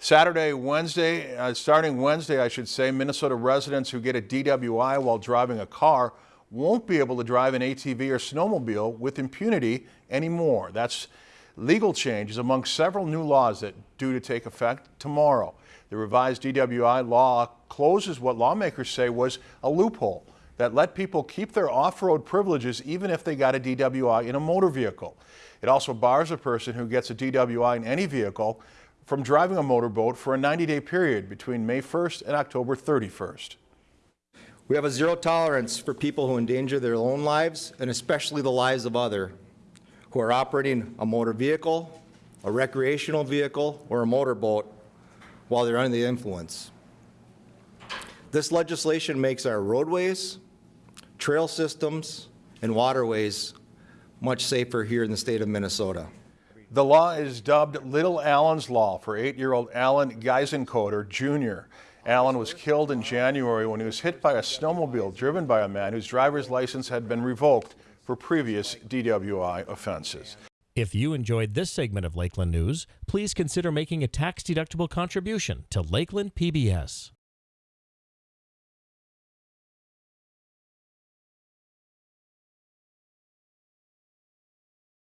Saturday, Wednesday, uh, starting Wednesday, I should say, Minnesota residents who get a DWI while driving a car won't be able to drive an ATV or snowmobile with impunity anymore. That's legal changes among several new laws that due to take effect tomorrow. The revised DWI law closes what lawmakers say was a loophole that let people keep their off-road privileges even if they got a DWI in a motor vehicle. It also bars a person who gets a DWI in any vehicle from driving a motorboat for a 90-day period between May 1st and October 31st. We have a zero tolerance for people who endanger their own lives and especially the lives of other who are operating a motor vehicle, a recreational vehicle, or a motorboat while they're under the influence. This legislation makes our roadways, trail systems, and waterways much safer here in the state of Minnesota. The law is dubbed Little Allen's Law for eight-year-old Allen Geisenkoetter Jr. Allen was killed in January when he was hit by a snowmobile driven by a man whose driver's license had been revoked for previous DWI offenses. If you enjoyed this segment of Lakeland News, please consider making a tax-deductible contribution to Lakeland PBS.